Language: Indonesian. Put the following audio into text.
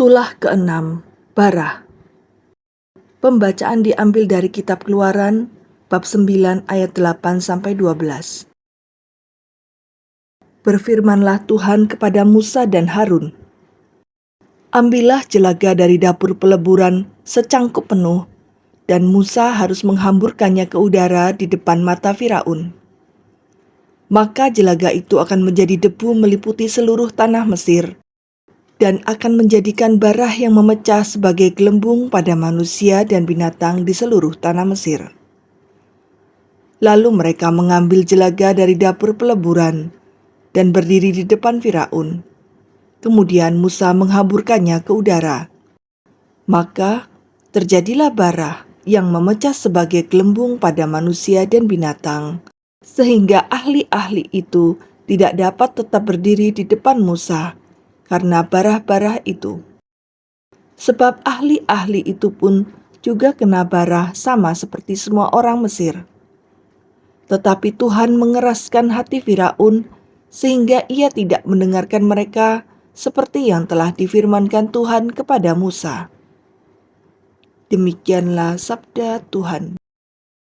Tulah keenam, Barah. Pembacaan diambil dari kitab Keluaran bab 9 ayat 8 sampai 12. Berfirmanlah Tuhan kepada Musa dan Harun. Ambillah jelaga dari dapur peleburan secangkup penuh, dan Musa harus menghamburkannya ke udara di depan mata Firaun. Maka jelaga itu akan menjadi debu meliputi seluruh tanah Mesir, dan akan menjadikan barah yang memecah sebagai gelembung pada manusia dan binatang di seluruh tanah Mesir. Lalu mereka mengambil jelaga dari dapur peleburan dan berdiri di depan Firaun. Kemudian Musa menghamburkannya ke udara. Maka terjadilah barah yang memecah sebagai gelembung pada manusia dan binatang, sehingga ahli-ahli itu tidak dapat tetap berdiri di depan Musa karena barah-barah itu. Sebab ahli-ahli itu pun juga kena barah sama seperti semua orang Mesir. Tetapi Tuhan mengeraskan hati Firaun sehingga ia tidak mendengarkan mereka seperti yang telah difirmankan Tuhan kepada Musa. Demikianlah sabda Tuhan.